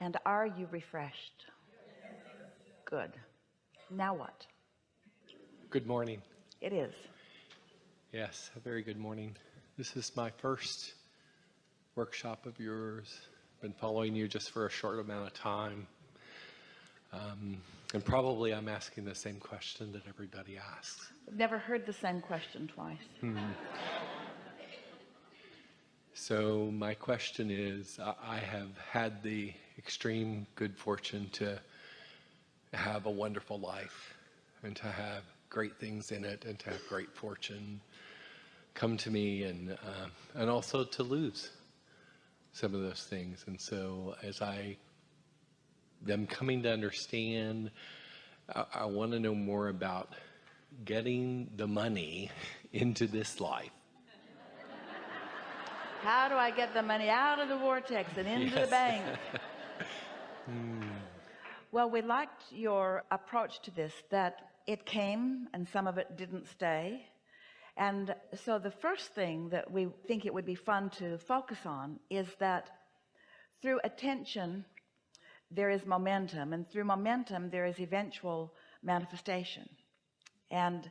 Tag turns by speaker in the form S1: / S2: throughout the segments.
S1: And are you refreshed? Good. Now what?
S2: Good morning.
S1: It is.
S2: Yes, a very good morning. This is my first workshop of yours. Been following you just for a short amount of time. Um, and probably I'm asking the same question that everybody asks.
S1: I've never heard the same question twice.
S2: Hmm. So my question is, I have had the extreme good fortune to have a wonderful life and to have great things in it and to have great fortune come to me and uh, and also to lose some of those things. And so as I them coming to understand I, I want to know more about getting the money into this life.
S1: How do I get the money out of the vortex and into yes. the bank hmm. well we liked your approach to this that it came and some of it didn't stay. And so the first thing that we think it would be fun to focus on is that through attention there is momentum and through momentum there is eventual manifestation. And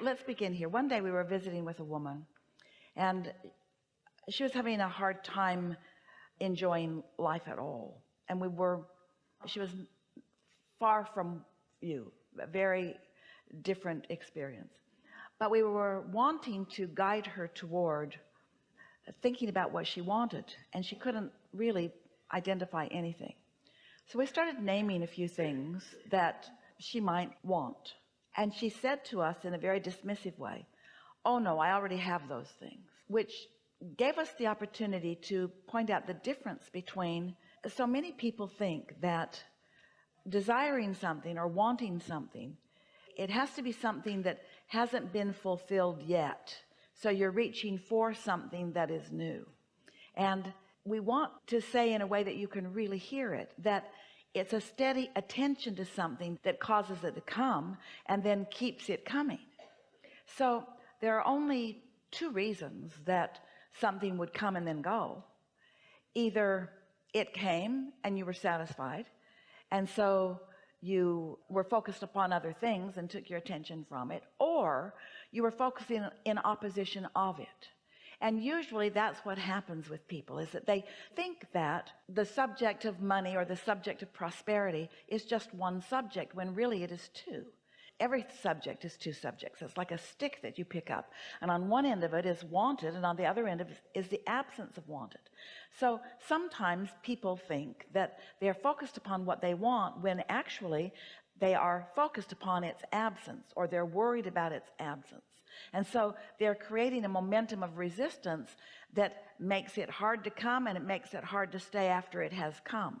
S1: let's begin here. One day we were visiting with a woman and she was having a hard time enjoying life at all and we were she was far from you a very different experience. But we were wanting to guide her toward thinking about what she wanted and she couldn't really identify anything. So we started naming a few things that she might want. And she said to us in a very dismissive way oh no I already have those things which gave us the opportunity to point out the difference between so many people think that desiring something or wanting something it has to be something that hasn't been fulfilled yet. So you're reaching for something that is new. And we want to say in a way that you can really hear it that it's a steady attention to something that causes it to come and then keeps it coming. So there are only two reasons that something would come and then go. Either it came and you were satisfied. And so you were focused upon other things and took your attention from it or you were focusing in opposition of it. And usually that's what happens with people is that they think that the subject of money or the subject of prosperity is just one subject when really it is two every subject is two subjects. It's like a stick that you pick up. And on one end of it is wanted and on the other end of it is the absence of wanted. So sometimes people think that they're focused upon what they want when actually they are focused upon its absence or they're worried about its absence. And so they're creating a momentum of resistance that makes it hard to come and it makes it hard to stay after it has come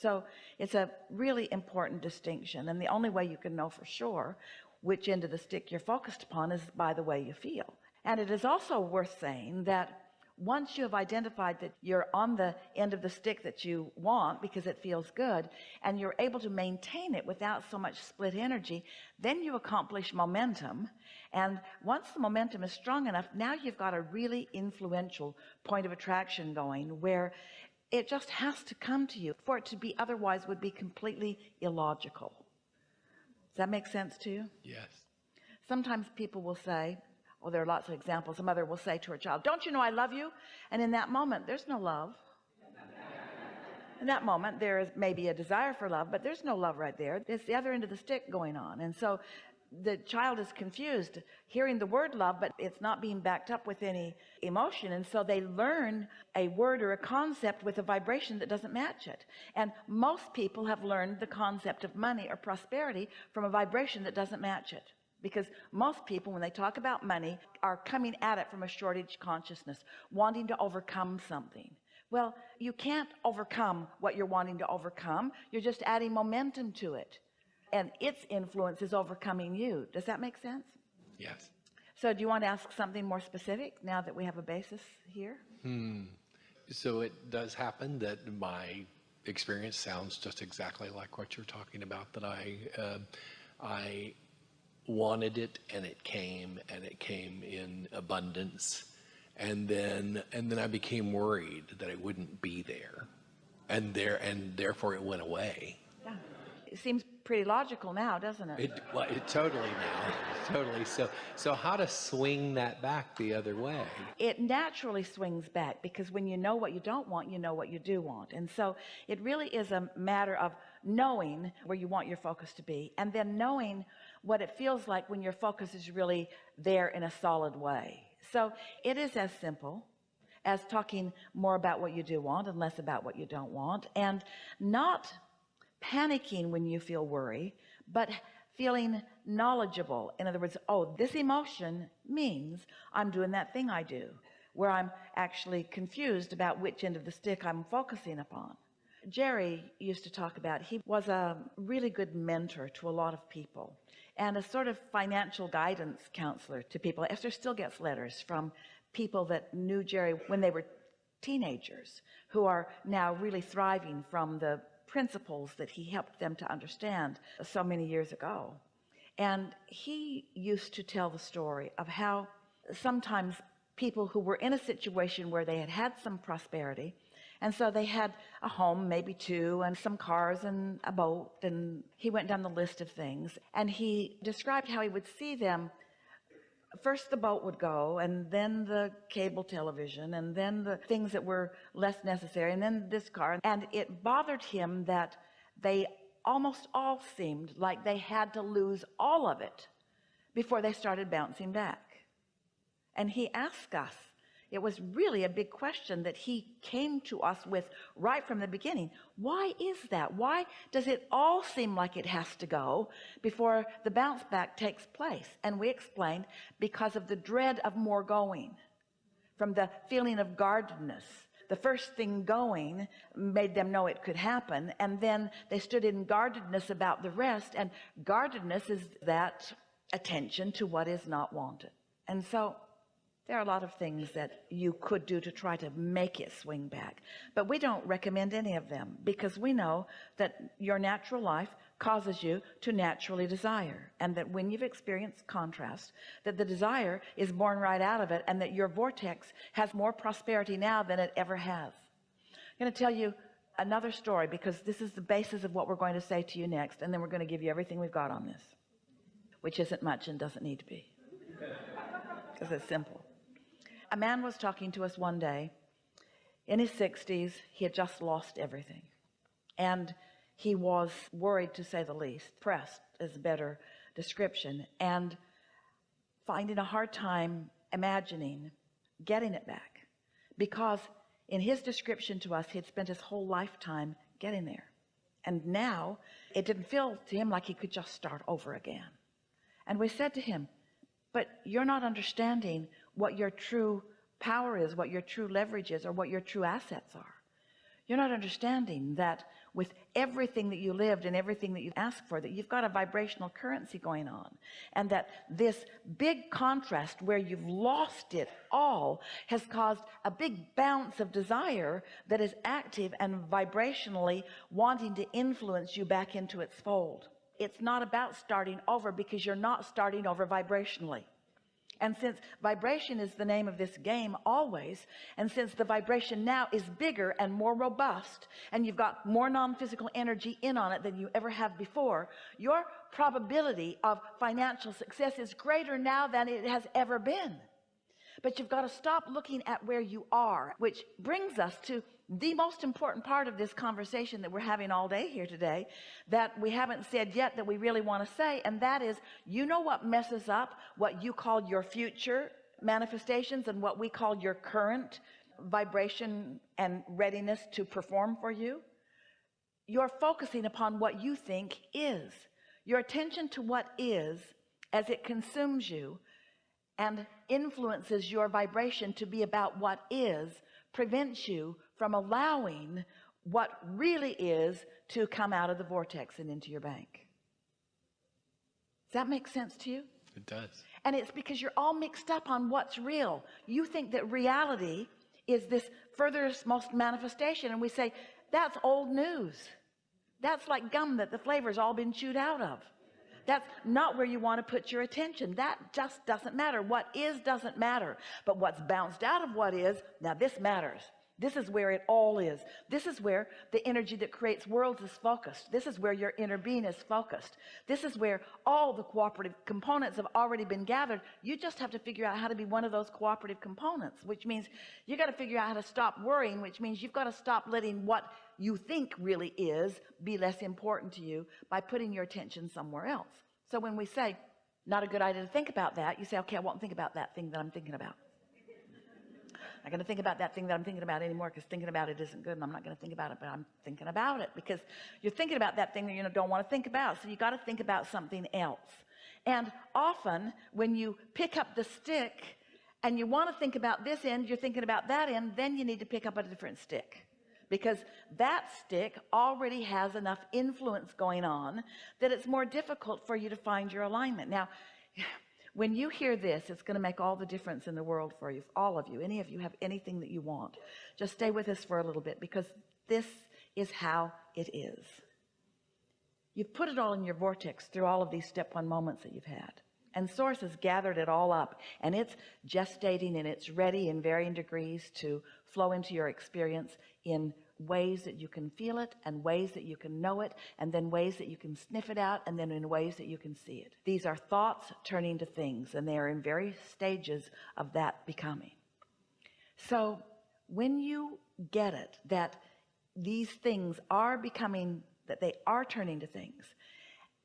S1: so it's a really important distinction and the only way you can know for sure which end of the stick you're focused upon is by the way you feel. And it is also worth saying that once you have identified that you're on the end of the stick that you want because it feels good and you're able to maintain it without so much split energy then you accomplish momentum. And once the momentum is strong enough now you've got a really influential point of attraction going where it just has to come to you for it to be otherwise would be completely illogical. Does that make sense to you?
S2: Yes.
S1: Sometimes people will say well there are lots of examples. A mother will say to her child don't you know I love you? And in that moment there's no love. In that moment there is maybe a desire for love but there's no love right there. It's the other end of the stick going on. And so the child is confused hearing the word love but it's not being backed up with any emotion. And so they learn a word or a concept with a vibration that doesn't match it. And most people have learned the concept of money or prosperity from a vibration that doesn't match it. Because most people when they talk about money are coming at it from a shortage consciousness wanting to overcome something. Well you can't overcome what you're wanting to overcome. You're just adding momentum to it and its influence is overcoming you does that make sense
S2: yes
S1: so do you want to ask something more specific now that we have a basis here
S2: hmm. so it does happen that my experience sounds just exactly like what you're talking about that I uh, I wanted it and it came and it came in abundance and then and then I became worried that it wouldn't be there and there and therefore it went away.
S1: Yeah. It seems pretty logical now, doesn't it?
S2: It, well, it totally now, totally. So, so how to swing that back the other way?
S1: It naturally swings back because when you know what you don't want, you know what you do want. And so it really is a matter of knowing where you want your focus to be and then knowing what it feels like when your focus is really there in a solid way. So it is as simple as talking more about what you do want and less about what you don't want and not panicking when you feel worry but feeling knowledgeable. In other words oh this emotion means I'm doing that thing I do where I'm actually confused about which end of the stick I'm focusing upon. Jerry used to talk about he was a really good mentor to a lot of people and a sort of financial guidance counselor to people. Esther still gets letters from people that knew Jerry when they were teenagers who are now really thriving from the principles that he helped them to understand so many years ago. And he used to tell the story of how sometimes people who were in a situation where they had had some prosperity and so they had a home maybe two and some cars and a boat and he went down the list of things. And he described how he would see them first the boat would go and then the cable television and then the things that were less necessary and then this car. And it bothered him that they almost all seemed like they had to lose all of it before they started bouncing back. And he asked us it was really a big question that he came to us with right from the beginning. Why is that? Why does it all seem like it has to go before the bounce back takes place? And we explained because of the dread of more going from the feeling of guardedness. The first thing going made them know it could happen and then they stood in guardedness about the rest and guardedness is that attention to what is not wanted. And so there are a lot of things that you could do to try to make it swing back but we don't recommend any of them because we know that your natural life causes you to naturally desire and that when you've experienced contrast that the desire is born right out of it and that your vortex has more prosperity now than it ever has. I'm going to tell you another story because this is the basis of what we're going to say to you next and then we're going to give you everything we've got on this which isn't much and doesn't need to be because it's simple a man was talking to us one day. In his 60s he had just lost everything. And he was worried to say the least. Pressed is a better description. And finding a hard time imagining getting it back. Because in his description to us he had spent his whole lifetime getting there. And now it didn't feel to him like he could just start over again. And we said to him but you're not understanding what your true power is what your true leverage is or what your true assets are. You're not understanding that with everything that you lived and everything that you asked for that you've got a vibrational currency going on and that this big contrast where you've lost it all has caused a big bounce of desire that is active and vibrationally wanting to influence you back into its fold. It's not about starting over because you're not starting over vibrationally and since vibration is the name of this game always and since the vibration now is bigger and more robust and you've got more non-physical energy in on it than you ever have before your probability of financial success is greater now than it has ever been but you've got to stop looking at where you are which brings us to the most important part of this conversation that we're having all day here today that we haven't said yet that we really want to say and that is you know what messes up what you call your future manifestations and what we call your current vibration and readiness to perform for you? You're focusing upon what you think is. Your attention to what is as it consumes you and influences your vibration to be about what is prevents you from allowing what really is to come out of the vortex and into your bank. Does that make sense to you?
S2: It does.
S1: And it's because you're all mixed up on what's real. You think that reality is this furthest most manifestation and we say that's old news. That's like gum that the flavor's all been chewed out of that's not where you want to put your attention. That just doesn't matter. What is doesn't matter. But what's bounced out of what is now this matters this is where it all is. This is where the energy that creates worlds is focused. This is where your inner being is focused. This is where all the cooperative components have already been gathered. You just have to figure out how to be one of those cooperative components which means you got to figure out how to stop worrying which means you've got to stop letting what you think really is be less important to you by putting your attention somewhere else. So when we say not a good idea to think about that you say okay I won't think about that thing that I'm thinking about I'm going to think about that thing that I'm thinking about anymore because thinking about it isn't good and I'm not going to think about it but I'm thinking about it because you're thinking about that thing that you don't want to think about so you got to think about something else. And often when you pick up the stick and you want to think about this end you're thinking about that end then you need to pick up a different stick because that stick already has enough influence going on that it's more difficult for you to find your alignment. Now when you hear this it's going to make all the difference in the world for you all of you. Any of you have anything that you want. Just stay with us for a little bit because this is how it is. You've put it all in your vortex through all of these step one moments that you've had. And source has gathered it all up and it's gestating and it's ready in varying degrees to flow into your experience in ways that you can feel it and ways that you can know it and then ways that you can sniff it out and then in ways that you can see it. These are thoughts turning to things and they are in various stages of that becoming. So when you get it that these things are becoming that they are turning to things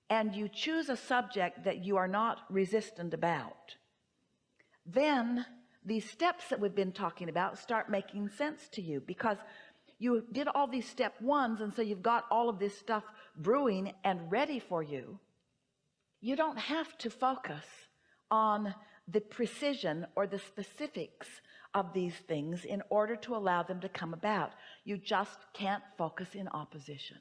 S1: and you choose a subject that you are not resistant about then these steps that we've been talking about start making sense to you because you did all these step ones and so you've got all of this stuff brewing and ready for you. You don't have to focus on the precision or the specifics of these things in order to allow them to come about. You just can't focus in opposition.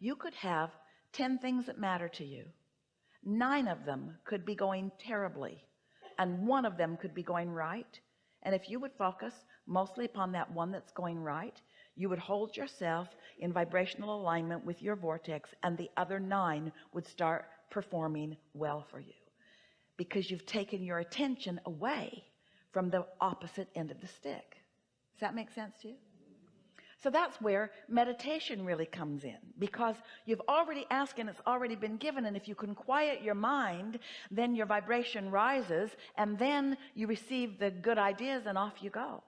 S1: You could have 10 things that matter to you. Nine of them could be going terribly and one of them could be going right. And if you would focus mostly upon that one that's going right you would hold yourself in vibrational alignment with your vortex and the other nine would start performing well for you. Because you've taken your attention away from the opposite end of the stick. Does that make sense to you? So that's where meditation really comes in. Because you've already asked and it's already been given and if you can quiet your mind then your vibration rises and then you receive the good ideas and off you go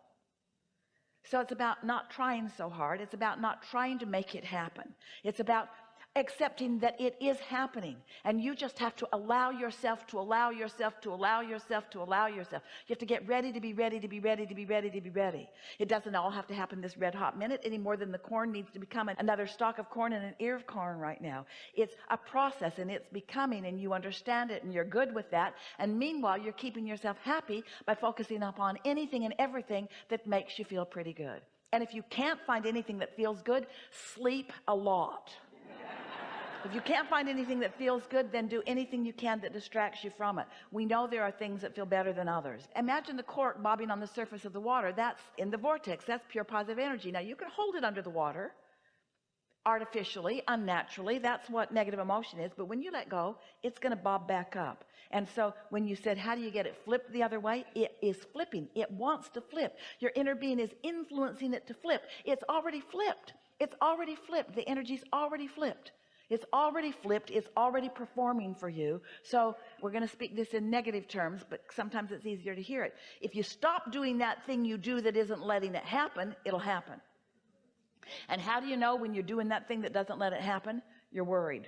S1: so it's about not trying so hard. It's about not trying to make it happen. It's about accepting that it is happening. And you just have to allow yourself to allow yourself to allow yourself to allow yourself. You have to get ready to be ready to be ready to be ready to be ready. It doesn't all have to happen this red hot minute any more than the corn needs to become another stalk of corn and an ear of corn right now. It's a process and it's becoming and you understand it and you're good with that. And meanwhile you're keeping yourself happy by focusing upon anything and everything that makes you feel pretty good. And if you can't find anything that feels good sleep a lot if you can't find anything that feels good then do anything you can that distracts you from it. We know there are things that feel better than others. Imagine the cork bobbing on the surface of the water. That's in the vortex. That's pure positive energy. Now you can hold it under the water artificially unnaturally. That's what negative emotion is. But when you let go it's going to bob back up. And so when you said how do you get it flipped the other way? It is flipping. It wants to flip. Your inner being is influencing it to flip. It's already flipped. It's already flipped. The energy's already flipped it's already flipped. It's already performing for you. So we're going to speak this in negative terms but sometimes it's easier to hear it. If you stop doing that thing you do that isn't letting it happen it'll happen. And how do you know when you're doing that thing that doesn't let it happen? You're worried